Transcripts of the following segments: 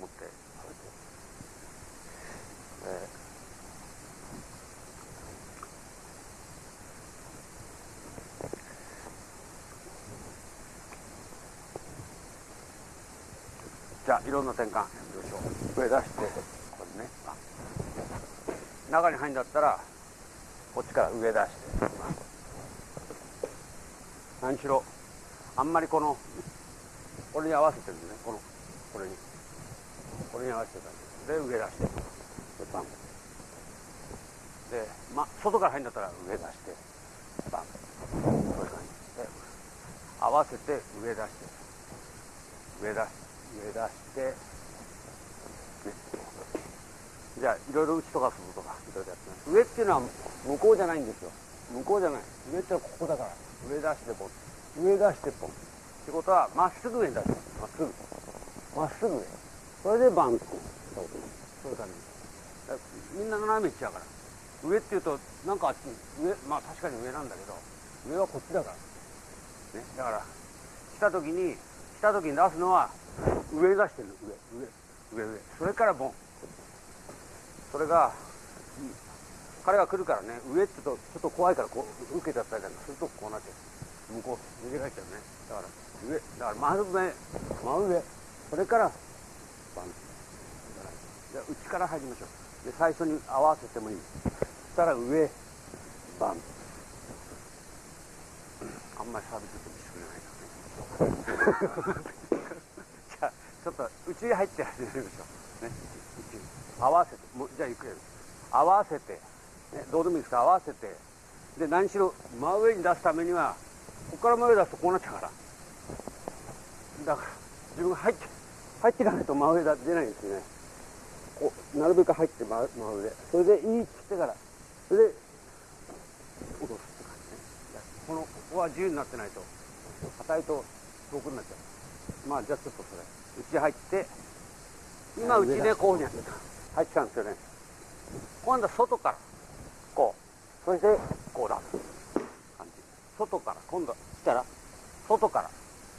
持って、えー、じゃあいろんな転換。よいしょ上出してこれね。中に入るんだったらこっちから上出して。何しろあんまりこのこれに合わせてるんでね。このこれに。これに合わせてたんですで上出してでバンで、ま、外から入るんだったら上出してバン。そういう感じで合わせて上出して上出し上出してね。じゃあいろいろ打ちとかするとかいろいろやってます。上っていうのは向こうじゃないんですよ。向こうじゃない。上ってのはここだから。上出してポン上出してポンってことはまっすぐ上に出す。まっすぐ。まっすぐ上。それでバンそうそういう感じ。みんな斜め行っちゃうから。上っていうとなんかあっち上まあ確かに上なんだけど上はこっちだから。ねだから来た時に来た時に出すのは上出してる上上上上。それからボン。それが彼が来るからね上って言うとちょっと怖いからこう受けちゃったりなんかするとこうなっちゃう。向こう逃げられちゃうね。だから上だから真上真上。それからバンじゃあ内から入りましょうで最初に合わせてもいいそしたら上バンあんまりサービスしてもしてくれないからねじゃあちょっと内に入って始めましょうね合わせてもじゃあゆっくり合わせてね、どうでもいいですか？合わせて。で何しろ真上に出すためにはここから真上出すとこうなっちゃうから。だから自分が入って入っていかないと真上だ出ないんですね。こうなるべく入って真真上。それでいいっつってから。それで落とすって感じね。このここは自由になってないと硬いと遠くになっちゃう。まあじゃあちょっとそれ。内入って今うちでこういうふうにやってた。入ってたんですよね。今度は外からこう。そしてこうだ感じ。外から今度したら外から。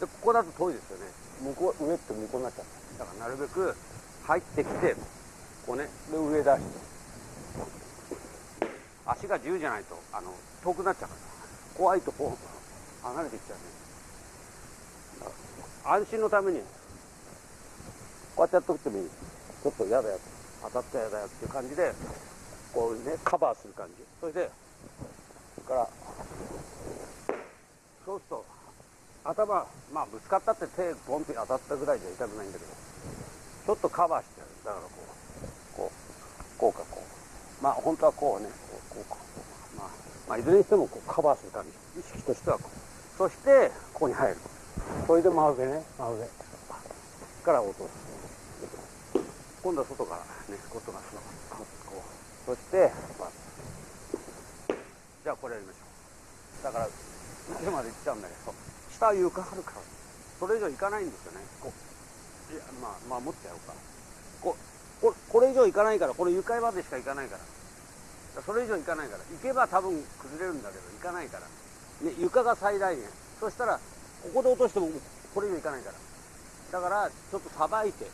でここだと遠いですよね。向こう上って向こうになっちゃうだからなるべく入ってきてこうね。で上出して。足が自由じゃないとあの遠くなっちゃうから。怖いとこう離れていっちゃうね。安心のためにこうやってやっとくてもいい。ちょっと嫌だよ当たった嫌だよっていう感じでこうねカバーする感じ。それでそれからそうすると頭まあぶつかったって手ポンって当たったぐらいじゃ痛くないんだけどちょっとカバーしてやる。だからこうこうこうかこう。まあ本当はこうねこうこうか。まあ、まあ、いずれにしてもこうカバーする感じ意識としてはこう。そしてここに入る。それで真上ね。真上。から落とす今度は外からね外がこうそして、まあ、じゃあこれやりましょう。だから上まで行っちゃうんだけど下は床あるからそれ以上行かないんですよね。こういやまあまあ持ってやろうか。こここれ以上行かないからこれ床までしか行かないから。それ以上行かないから。行けば多分崩れるんだけど行かないから、ね、床が最大限。そしたらここで落としてもこれ以上行かないから。だからちょっとさばいて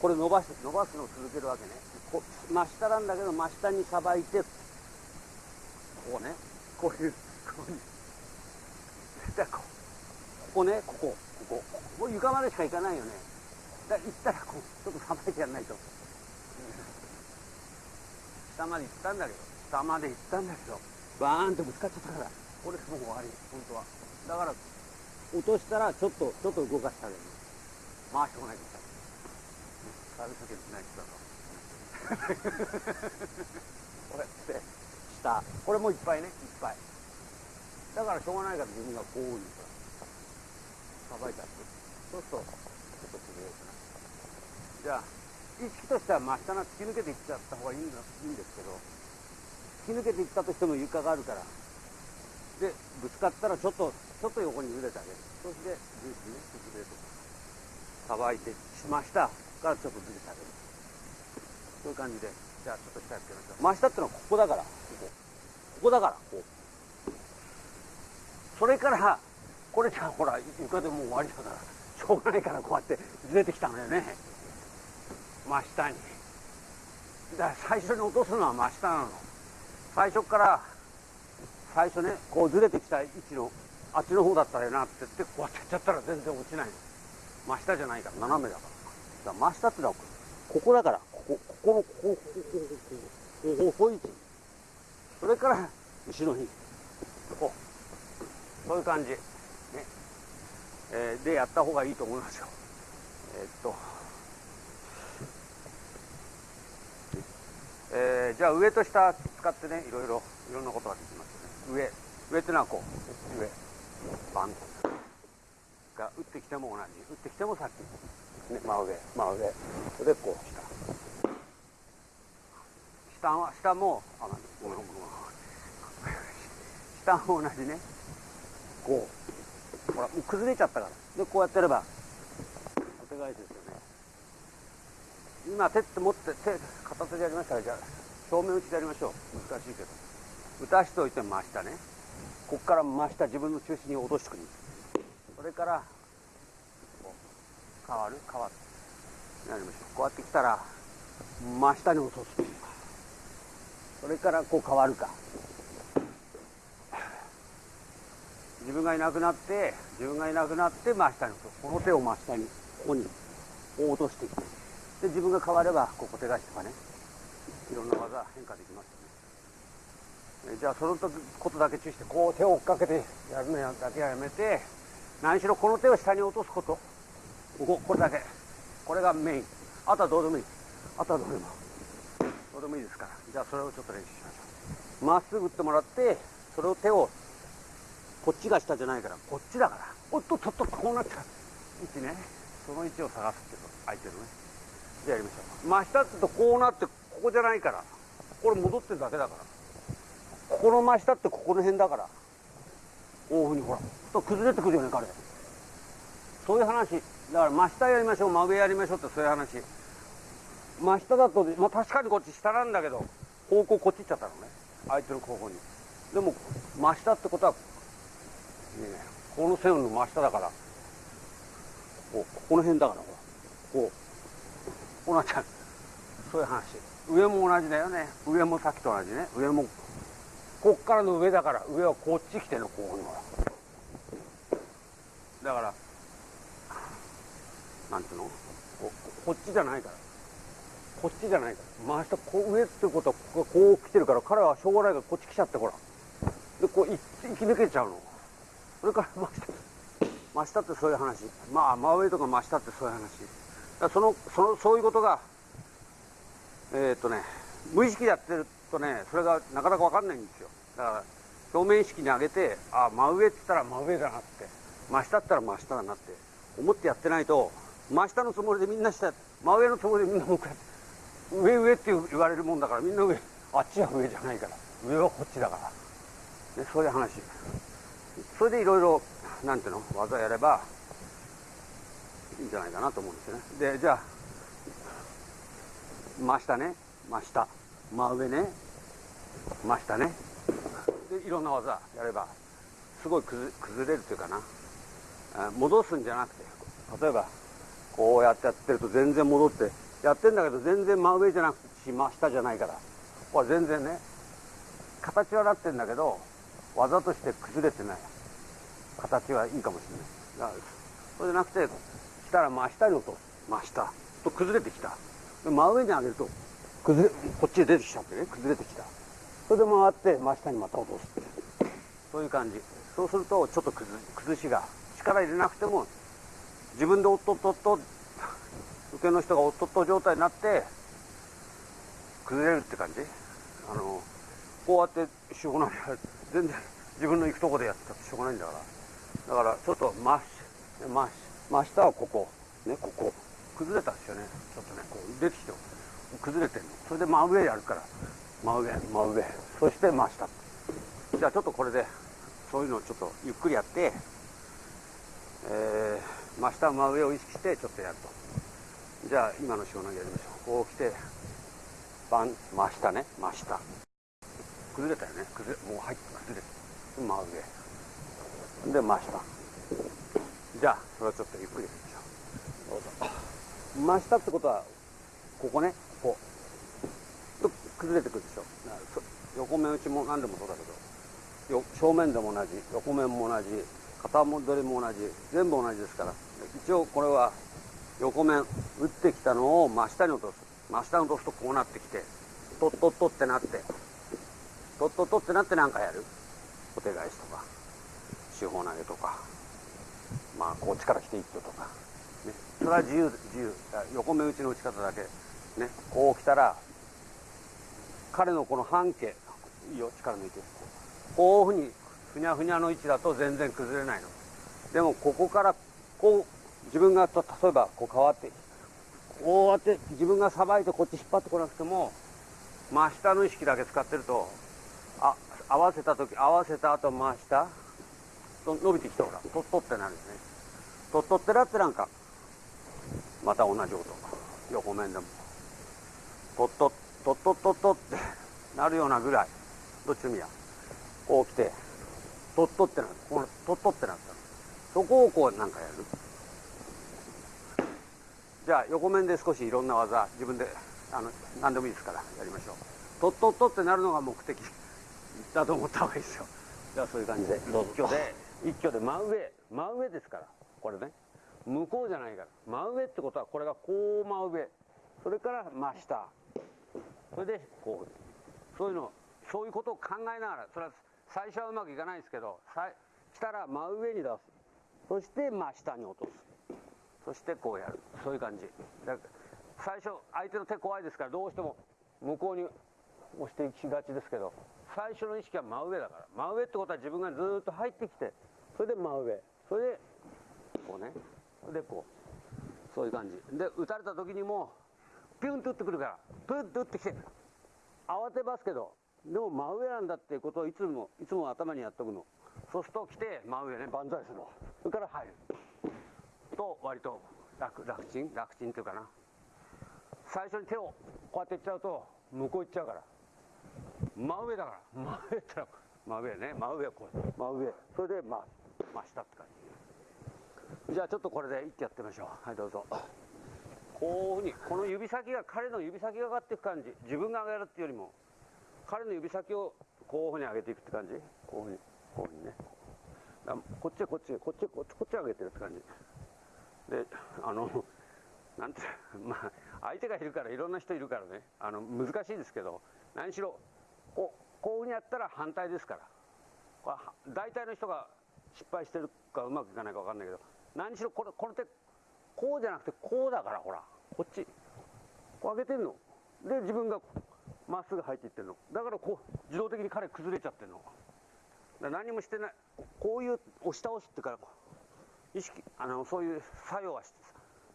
これ伸ばして伸ばすのを続けるわけね。こ真下なんだけど真下にさばいてこうね。こういうこういう。こここねここここ。もう床までしか行かないよね。だ行ったらこうちょっとさばいてやらないと。下まで行ったんだけど。下まで行ったんだけど。バーンとぶつかっちゃったから。これもう終わり本当は。だから落としたらちょっとちょっと動かしてあげる。回してこないとサービスない人だと。こうやって下。これもいっぱいねいっぱい。だからしょうがないから自分がこういうさばいてあってそうするとちょっと崩れるかなじゃあ意識としては真下が突き抜けていっちゃった方がいいんだ。いいんですけど突き抜けていったとしても床がある。からでぶつかったらちょっとちょっと横にずれてあげる。そしてジュースね崩れるとさばいてしましたからちょっとずれてあげる。そういう感じでじゃあちょっと下やってみましょう。真下ってのはここだから。ここここだからこうそれから。これじゃあほら床でもう終わりだからしょうがないからこうやってずれてきたのよね。真下にだから最初に落とすのは真下なの最初から最初ねこうずれてきた位置のあっちの方だったらよなってってこうやってやっちゃったら全然落ちない。の真下じゃないから斜めだから。だから真下ってのはここだからここここのここここここ細い位置それから後ろにこう。そういう感じ。えー、でやった方がいいと思いますよ。えー、っと。えー、じゃあ上と下使ってねいろいろいろんなことができますよね。上上ってのはこう上バン。が打ってきても同じ。打ってきてもさっき、ね、真上真上。それでこう下。下は下もあごめんごめんごめん。下も同じね。こう。ほらもう崩れちゃったから。でこうやってればお手返しですよね。今手って持って手片手でやりましたらじゃあ正面打ちでやりましょう。難しいけど。打たしておいて真下ね。ここから真下自分の中心に落としてくる。それからこう変わる変わる。やりましょう。こうやってきたら真下に落とす。それからこう変わるか。自分がいなくなって自分がいなくなって真下にこの手を真下にここに落としてきて。で自分が変わればここ手返しとかね。いろんな技変化できますよね。じゃあその時ことだけ注意してこう手を追っかけてやるのやだけはやめて何しろこの手を下に落とすこと。こここれだけ。これがメイン。あとはどうでもいい。あとはどうでも。どうでもいいですから。じゃあそれをちょっと練習しましょう。まっすぐ打ってもらってそれを手をこっちが下じゃないからこっちだから。おっとっとっとこうなっちゃう。位置ね。その位置を探すってこと相手のね。じゃあやりましょう。真下ってとこうなってここじゃないから。これ戻ってるだけだから。ここの真下ってここの辺だから。こういうふうにほら。と崩れてくるよね彼。そういう話。だから真下やりましょう。真上やりましょうってそういう話。真下だと、まあ、確かにこっち下なんだけど方向こっち行っちゃったのね。相手の方向に。でも真下ってことは、この線の真下だからこうここの辺だからほらこう。こうなっちゃうそういう話。上も同じだよね。上もさっきと同じね。上もこっからの上だから上はこっち来てのこうにほらだからなんていうの？ここっちじゃないから。こっちじゃないから。真下こう上ってことはこここう来てるから彼はしょうがないからこっち来ちゃってほら。でこう生き抜けちゃうの。それから真下真下ってそういう話。まあ真上とか真下ってそういう話。だそのそのそういうことがえー、っとね無意識でやってるとねそれがなかなか分かんないんですよ。だから表面意識に上げてあ真上って言ったら真上だなって真下って言ったら真下だなって思ってやってないと真下のつもりでみんな下真上のつもりでみんな向かって上上って言われるもんだからみんな上あっちは上じゃないから上はこっちだから、ね、そういう話。それでいろいろなんていうの技やればいいんじゃないかなと思うんですよね。でじゃあ真下ね。真下。真上ね。真下ね。でいろんな技やればすごい崩れるというかな。戻すんじゃなくて例えばこうやってやってると全然戻ってやってんだけど全然真上じゃなくて真下じゃないからこれ全然ね形はなってんだけど技として崩れてない。形はいいかもしれない。そうじゃなくてしたら真下に落とす真下。と崩れてきた。真上に上げると崩れこっちへ出てきちゃってね。崩れてきた。それで回って真下にまた落とすそういう感じ。そうするとちょっと崩しが力入れなくても自分でおっとっとっと受けの人がおっとっと状態になって崩れるって感じ。あのこうやってしょうがない全然自分の行くとこでやってたってしょうがないんだから。だからちょっと真真真下はここ。ねここ。崩れたんですよね。ちょっとねこう出てきて崩れてるの。それで真上やるから。真上真上。そして真下。じゃあちょっとこれでそういうのをちょっとゆっくりやってえー、真下真上を意識してちょっとやると。じゃあ今の塩投げやりましょう。こう来てバン真下ね。真下。崩れたよね。崩れもう入って崩れて真上。で真下。じゃあそれをちょっとゆっくりやりましょう。どうぞ。真下ってことはここね。こうと崩れてくるでしょ。横面打ちも何でもそうだけど。正面でも同じ。横面も同じ。肩戻りも同じ。全部同じですから。一応これは横面打ってきたのを真下に落とす。真下に落とすとこうなってきてとっとっとってなって。とっとっとってなって何かやる？小手返しとか。四方投げとか。まあこっちから来て一挙とか、ね、それは自由自由。横目打ちの打ち方だけ。ね。こう来たら彼のこの半径。いいよ力抜いて。こういうふうにふにゃふにゃの位置だと全然崩れないの。でもここからこう自分がと例えばこう変わってこうやって自分がさばいてこっち引っ張ってこなくても真下の意識だけ使ってると合わせた時合わせた後真下と伸びてきてほらとっとってなるんですね。とっとってなってなんかまた同じ音。横面でも。とっととっとっとっとってなるようなぐらい。どっちもいや。こう来てとっとってなる。このとっとってなったそこをこうなんかやる。じゃあ横面で少しいろんな技自分であの何でもいいですからやりましょう。とっとっとってなるのが目的。だと思った方がいいですよ。じゃあそういう感じで。一挙。で一挙で真上。真上ですから。これね。向こうじゃないから。真上ってことはこれがこう真上。それから真下。それでこう。そういうのそういうことを考えながら。それは最初はうまくいかないですけど来たら真上に出す。そして真下に落とす。そしてこうやる。そういう感じ。最初相手の手怖いですからどうしても向こうに押していきがちですけど最初の意識は真上だから。真上ってことは自分がずっと入ってきてそれで真上。それでこうね。それでこう。そういう感じ。で打たれた時にもピュンと打ってくるから。プンと打ってきて。慌てますけどでも真上なんだっていうことをいつもいつも頭にやっとくの。そうすると来て真上ね万歳するの。それから入る。と割と楽楽ちん？楽ちんっていうかな。最初に手をこうやっていっちゃうと向こう行っちゃうから。真上だから。真上ってら。真上ね。真上こう。真上。それで真真下って感じ。じゃあちょっとこれで一気やってみましょう。はいどうぞ。こういうふうにこの指先が彼の指先が上がっていく感じ。自分が上がるっていうよりも彼の指先をこういうふうに上げていくって感じ。こういうふうにこういうふうにね。こっちこっちこっちこっちこっち上げてるって感じ。であのなんてまあ相手がいるからいろんな人いるからね。あの難しいですけど何しろこうこういうふうにやったら反対ですから。これ大体の人が失敗してるかうまくいかないか分かんないけど何しろこれこの手こうじゃなくてこうだからほら。こっち。こう上げてんの。で自分がまっすぐ入っていってるの。だからこう自動的に彼崩れちゃってるの。何もしてない。こういう押し倒しってから意識あのそういう作業は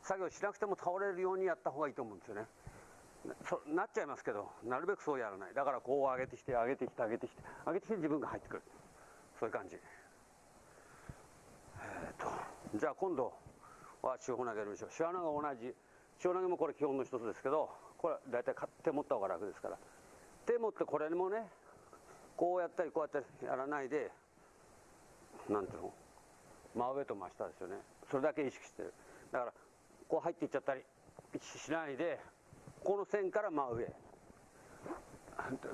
作業しなくても倒れるようにやった方がいいと思うんですよね。なっちゃいますけどなるべくそうやらない。だからこう上げてきて上げてきて上げてきて上げてきて自分が入ってくる。そういう感じ。えー、とじゃあ今度は四方投げやりましょう。四方投げ同じ。四方投げもこれ基本の一つですけどこれ大体手持った方が楽ですから。手持ってこれもねこうやったりこうやったりやらないでなんていうの？真上と真下ですよね。それだけ意識してる。だからこう入っていっちゃったりしないでこの線から真上。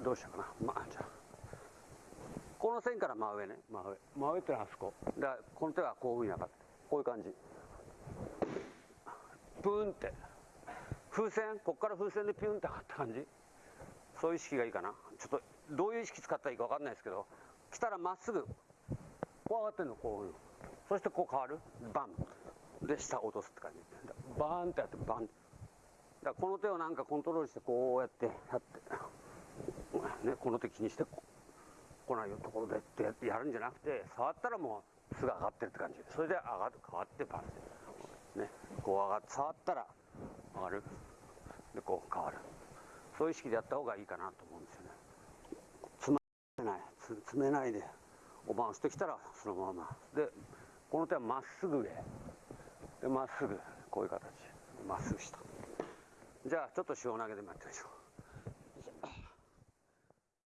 どうしようかな。まあじゃあ。この線から真上ね。真上。真上ってのはあそこ。だからこの手はこういうふうに上がって。こういう感じ。プーンって。風船？こっから風船でピュンって上がった感じ。そういう意識がいいかな。ちょっとどういう意識使ったらいいか分かんないですけど。来たらまっすぐこう上がってんのこういうそしてこう変わる。バン。で下落とすって感じ。バーンってやってバンだこの手をなんかコントロールしてこうやってやってねこの手気にして来ないよところでってやるんじゃなくて触ったらもうすぐ上がってるって感じ。それで上がる変わってバンってねこう上がって触ったら上がる。でこう変わる。そういう意識でやった方がいいかなと思うんですよね。詰めない。詰めないでおばんしてきたらそのまま。でこの手はまっすぐ上でまっすぐ。こういう形。まっすぐ下。じゃあちょっと塩投げでもやってみましょう。